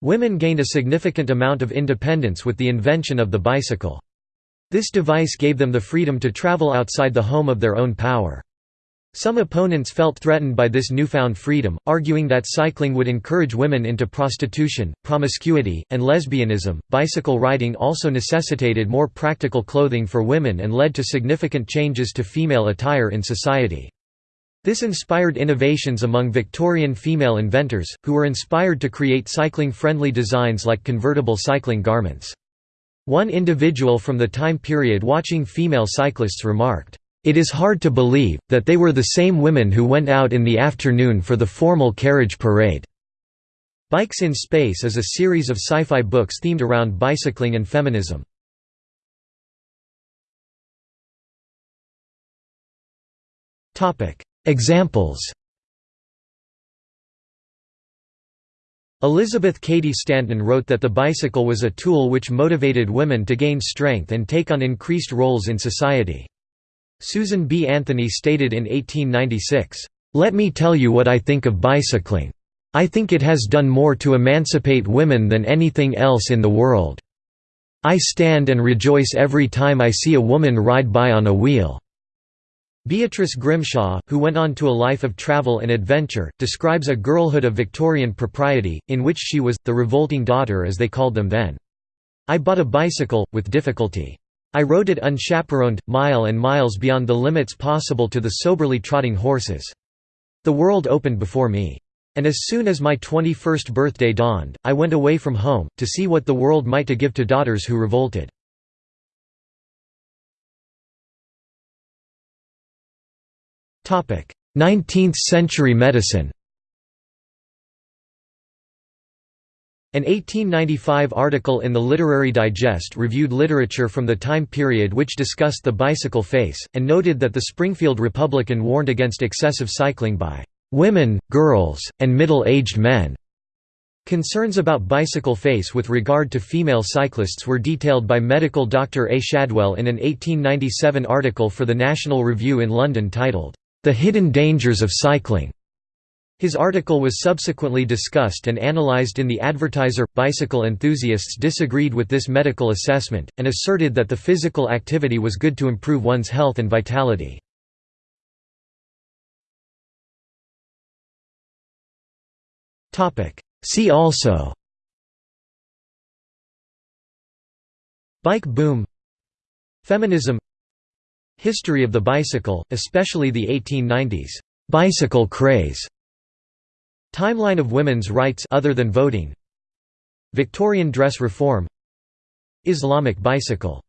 Women gained a significant amount of independence with the invention of the bicycle. This device gave them the freedom to travel outside the home of their own power. Some opponents felt threatened by this newfound freedom, arguing that cycling would encourage women into prostitution, promiscuity, and lesbianism. Bicycle riding also necessitated more practical clothing for women and led to significant changes to female attire in society. This inspired innovations among Victorian female inventors, who were inspired to create cycling-friendly designs like convertible cycling garments. One individual from the time period watching female cyclists remarked, it is hard to believe, that they were the same women who went out in the afternoon for the formal carriage parade." Bikes in Space is a series of sci-fi books themed around bicycling and feminism. Examples Elizabeth Cady Stanton wrote that the bicycle was a tool which motivated women to gain strength and take on increased roles in society. Susan B. Anthony stated in 1896, "'Let me tell you what I think of bicycling. I think it has done more to emancipate women than anything else in the world. I stand and rejoice every time I see a woman ride by on a wheel." Beatrice Grimshaw, who went on to a life of travel and adventure, describes a girlhood of Victorian propriety, in which she was, the revolting daughter as they called them then. I bought a bicycle, with difficulty. I rode it unchaperoned, mile and miles beyond the limits possible to the soberly trotting horses. The world opened before me. And as soon as my 21st birthday dawned, I went away from home, to see what the world might to give to daughters who revolted. Nineteenth century medicine An 1895 article in the Literary Digest reviewed literature from the time period which discussed the bicycle face, and noted that the Springfield Republican warned against excessive cycling by "...women, girls, and middle-aged men." Concerns about bicycle face with regard to female cyclists were detailed by medical Dr. A. Shadwell in an 1897 article for the National Review in London titled, "...the Hidden Dangers of Cycling." His article was subsequently discussed and analyzed in The Advertiser. Bicycle enthusiasts disagreed with this medical assessment, and asserted that the physical activity was good to improve one's health and vitality. See also Bike boom Feminism History of the bicycle, especially the 1890s, "'bicycle craze' Timeline of women's rights other than voting. Victorian dress reform. Islamic bicycle